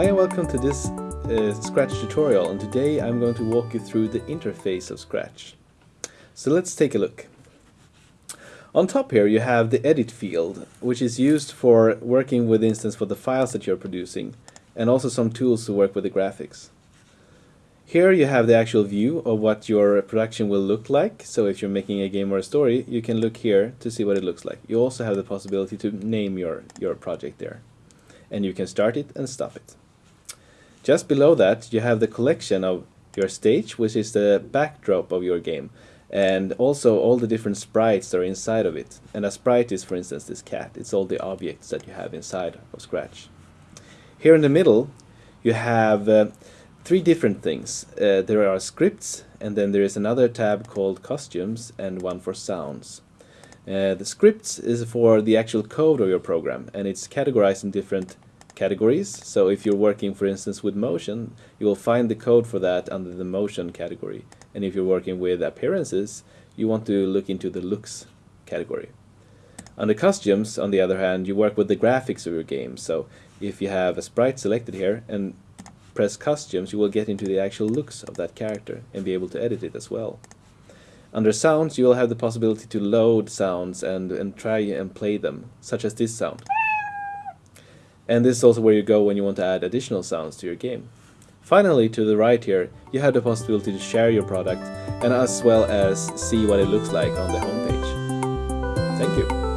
Hi and welcome to this uh, Scratch tutorial and today I'm going to walk you through the interface of Scratch. So let's take a look. On top here you have the edit field which is used for working with instance for the files that you're producing and also some tools to work with the graphics. Here you have the actual view of what your production will look like. So if you're making a game or a story, you can look here to see what it looks like. You also have the possibility to name your, your project there. And you can start it and stop it. Just below that, you have the collection of your stage, which is the backdrop of your game. And also all the different sprites that are inside of it. And a sprite is, for instance, this cat. It's all the objects that you have inside of Scratch. Here in the middle, you have uh, three different things. Uh, there are scripts, and then there is another tab called costumes, and one for sounds. Uh, the scripts is for the actual code of your program, and it's categorized in different categories. So if you're working, for instance, with motion, you will find the code for that under the motion category. And if you're working with appearances, you want to look into the looks category. Under costumes, on the other hand, you work with the graphics of your game. So if you have a sprite selected here and press costumes, you will get into the actual looks of that character and be able to edit it as well. Under sounds, you will have the possibility to load sounds and, and try and play them, such as this sound. And this is also where you go when you want to add additional sounds to your game. Finally, to the right here, you have the possibility to share your product and as well as see what it looks like on the homepage. Thank you.